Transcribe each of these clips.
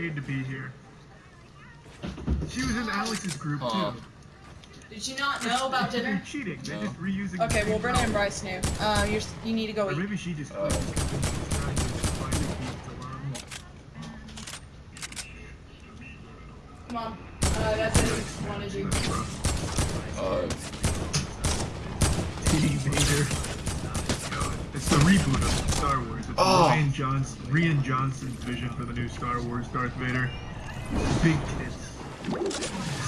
paid to be here. She was in Alex's group Huh. too. Did you not know about They're dinner? cheating. They're No. just reusing. the Okay, well, Brennan and. Bryce knew. Uh, you're, s- you need to go Or eat. maybe she just Oh. quit because she's trying to find the key to learn. Come on. Uh, that's it. Wanted you. Uh, T. Vader. God, It's the reboot of Star Wars. It's Oh. Rian Johnson, Rian Johnson's vision for the new Star Wars Darth Vader. Big tits.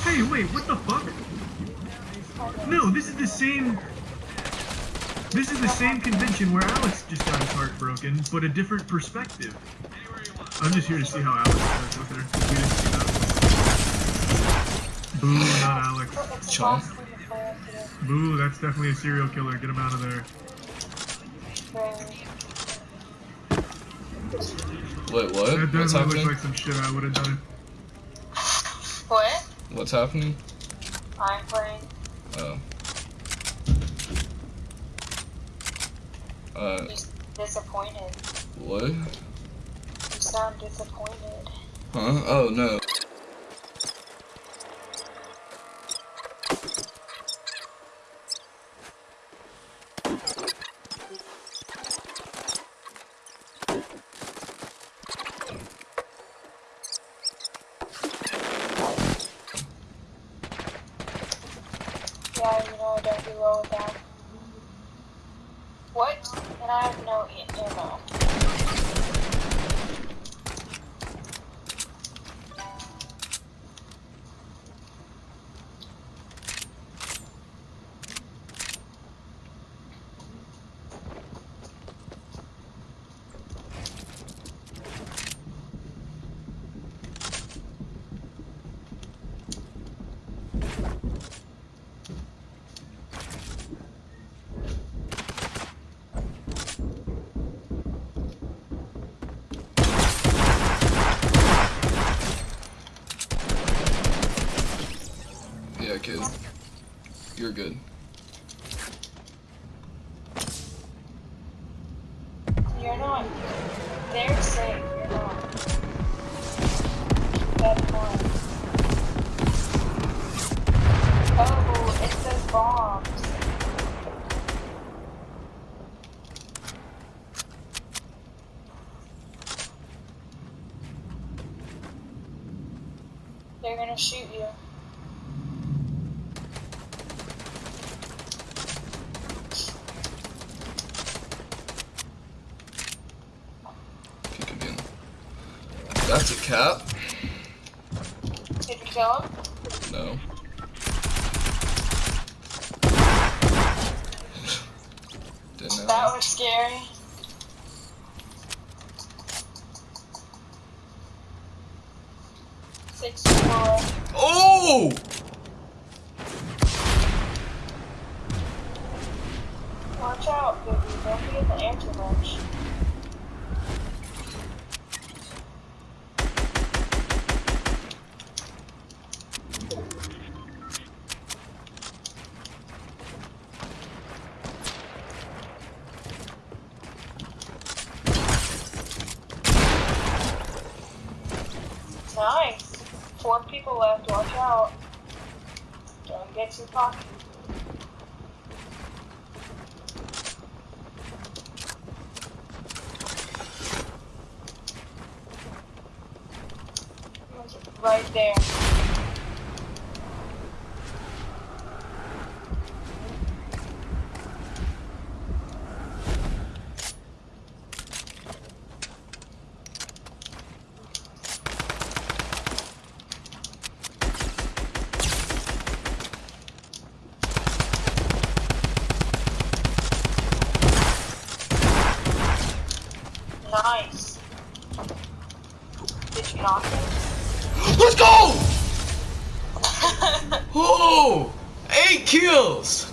Hey, wait, what the fuck? No, this is the same. This is the same convention where Alex just got his heart broken, but a different perspective. I'm just here to see how Alex does with her. We didn't see that. Boo, not Alex. Chomp. Boo, that's definitely a serial killer. Get him out of there. Wait, what? That What's definitely happening? like some shit I would have done. What? What's happening? I'm playing. Oh. Uh, He's disappointed. what? You sound disappointed. Huh? Oh, no. Yeah, you know don't do well with that. What? And I have no ammo. Yeah, kid. You're good. You're not. They're safe. You're not. That's one. Oh, it says bombs. They're gonna shoot you. That's a cap? Did you kill him? No. Didn't know. That was scary. Six four. Oh! Watch out, baby. Don't be in the anti-lunch. Nice. Four people left. Watch out. Don't get too cocky. Right there. Nice. Did you knock him? Let's go! Oh! Eight kills!